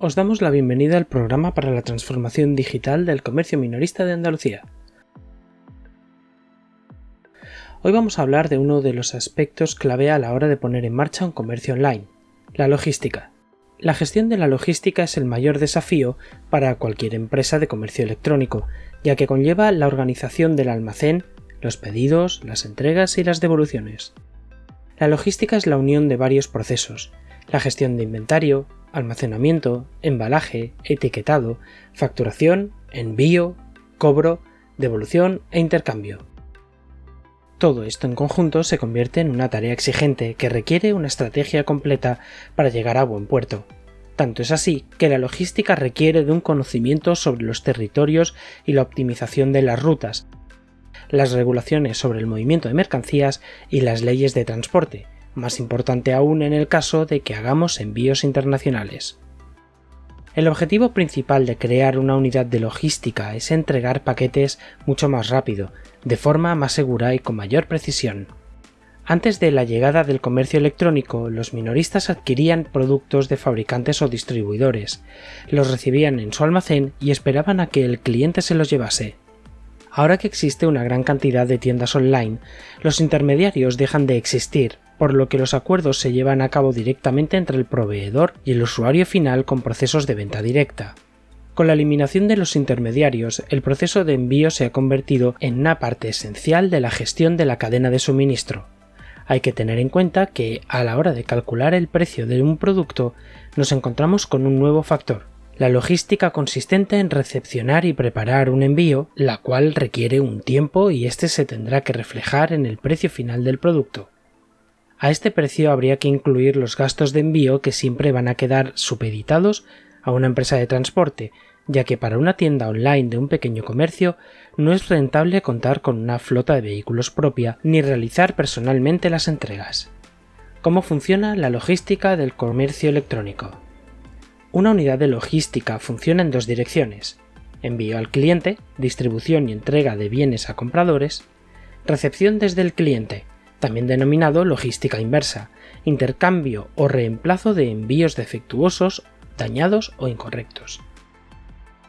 Os damos la bienvenida al programa para la transformación digital del comercio minorista de Andalucía. Hoy vamos a hablar de uno de los aspectos clave a la hora de poner en marcha un comercio online, la logística. La gestión de la logística es el mayor desafío para cualquier empresa de comercio electrónico, ya que conlleva la organización del almacén, los pedidos, las entregas y las devoluciones. La logística es la unión de varios procesos, la gestión de inventario, almacenamiento, embalaje, etiquetado, facturación, envío, cobro, devolución e intercambio. Todo esto en conjunto se convierte en una tarea exigente que requiere una estrategia completa para llegar a buen puerto. Tanto es así que la logística requiere de un conocimiento sobre los territorios y la optimización de las rutas, las regulaciones sobre el movimiento de mercancías y las leyes de transporte, más importante aún en el caso de que hagamos envíos internacionales. El objetivo principal de crear una unidad de logística es entregar paquetes mucho más rápido, de forma más segura y con mayor precisión. Antes de la llegada del comercio electrónico, los minoristas adquirían productos de fabricantes o distribuidores, los recibían en su almacén y esperaban a que el cliente se los llevase. Ahora que existe una gran cantidad de tiendas online, los intermediarios dejan de existir por lo que los acuerdos se llevan a cabo directamente entre el proveedor y el usuario final con procesos de venta directa. Con la eliminación de los intermediarios, el proceso de envío se ha convertido en una parte esencial de la gestión de la cadena de suministro. Hay que tener en cuenta que, a la hora de calcular el precio de un producto, nos encontramos con un nuevo factor, la logística consistente en recepcionar y preparar un envío, la cual requiere un tiempo y este se tendrá que reflejar en el precio final del producto. A este precio habría que incluir los gastos de envío que siempre van a quedar supeditados a una empresa de transporte, ya que para una tienda online de un pequeño comercio no es rentable contar con una flota de vehículos propia ni realizar personalmente las entregas. ¿Cómo funciona la logística del comercio electrónico? Una unidad de logística funciona en dos direcciones. Envío al cliente, distribución y entrega de bienes a compradores, recepción desde el cliente, también denominado logística inversa, intercambio o reemplazo de envíos defectuosos, dañados o incorrectos.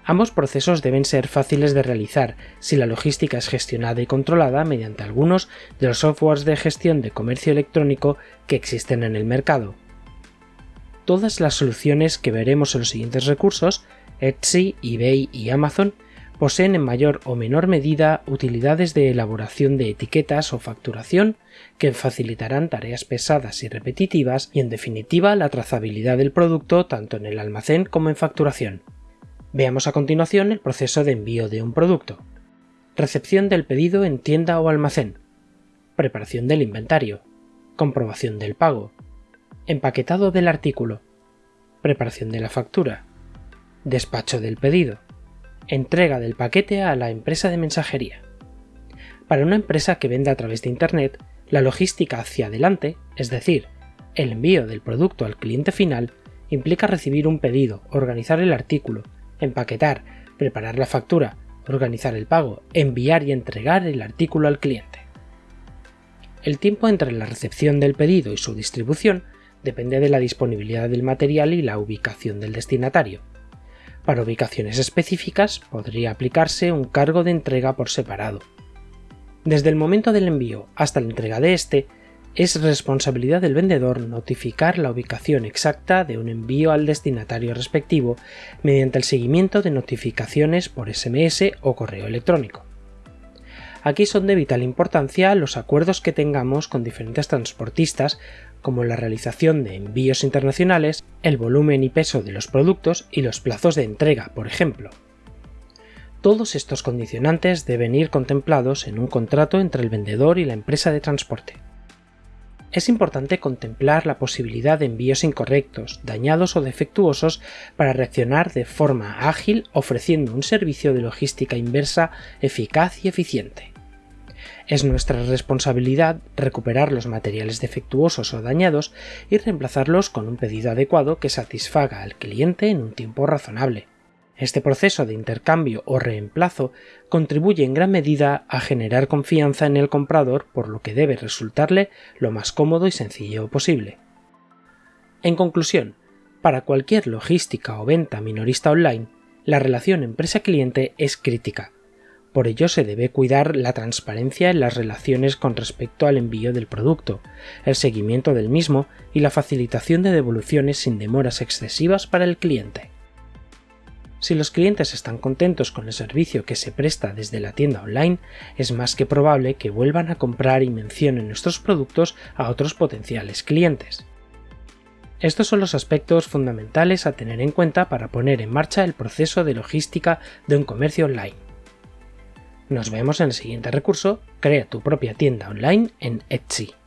Ambos procesos deben ser fáciles de realizar si la logística es gestionada y controlada mediante algunos de los softwares de gestión de comercio electrónico que existen en el mercado. Todas las soluciones que veremos en los siguientes recursos, Etsy, eBay y Amazon, poseen en mayor o menor medida utilidades de elaboración de etiquetas o facturación que facilitarán tareas pesadas y repetitivas y en definitiva la trazabilidad del producto tanto en el almacén como en facturación. Veamos a continuación el proceso de envío de un producto. Recepción del pedido en tienda o almacén. Preparación del inventario. Comprobación del pago. Empaquetado del artículo. Preparación de la factura. Despacho del pedido entrega del paquete a la empresa de mensajería. Para una empresa que vende a través de Internet, la logística hacia adelante, es decir, el envío del producto al cliente final, implica recibir un pedido, organizar el artículo, empaquetar, preparar la factura, organizar el pago, enviar y entregar el artículo al cliente. El tiempo entre la recepción del pedido y su distribución depende de la disponibilidad del material y la ubicación del destinatario. Para ubicaciones específicas podría aplicarse un cargo de entrega por separado. Desde el momento del envío hasta la entrega de este, es responsabilidad del vendedor notificar la ubicación exacta de un envío al destinatario respectivo mediante el seguimiento de notificaciones por SMS o correo electrónico. Aquí son de vital importancia los acuerdos que tengamos con diferentes transportistas como la realización de envíos internacionales, el volumen y peso de los productos y los plazos de entrega, por ejemplo. Todos estos condicionantes deben ir contemplados en un contrato entre el vendedor y la empresa de transporte. Es importante contemplar la posibilidad de envíos incorrectos, dañados o defectuosos para reaccionar de forma ágil ofreciendo un servicio de logística inversa eficaz y eficiente. Es nuestra responsabilidad recuperar los materiales defectuosos o dañados y reemplazarlos con un pedido adecuado que satisfaga al cliente en un tiempo razonable. Este proceso de intercambio o reemplazo contribuye en gran medida a generar confianza en el comprador por lo que debe resultarle lo más cómodo y sencillo posible. En conclusión, Para cualquier logística o venta minorista online, la relación empresa-cliente es crítica. Por ello se debe cuidar la transparencia en las relaciones con respecto al envío del producto, el seguimiento del mismo y la facilitación de devoluciones sin demoras excesivas para el cliente. Si los clientes están contentos con el servicio que se presta desde la tienda online, es más que probable que vuelvan a comprar y mencionen nuestros productos a otros potenciales clientes. Estos son los aspectos fundamentales a tener en cuenta para poner en marcha el proceso de logística de un comercio online. Nos vemos en el siguiente recurso, crea tu propia tienda online en Etsy.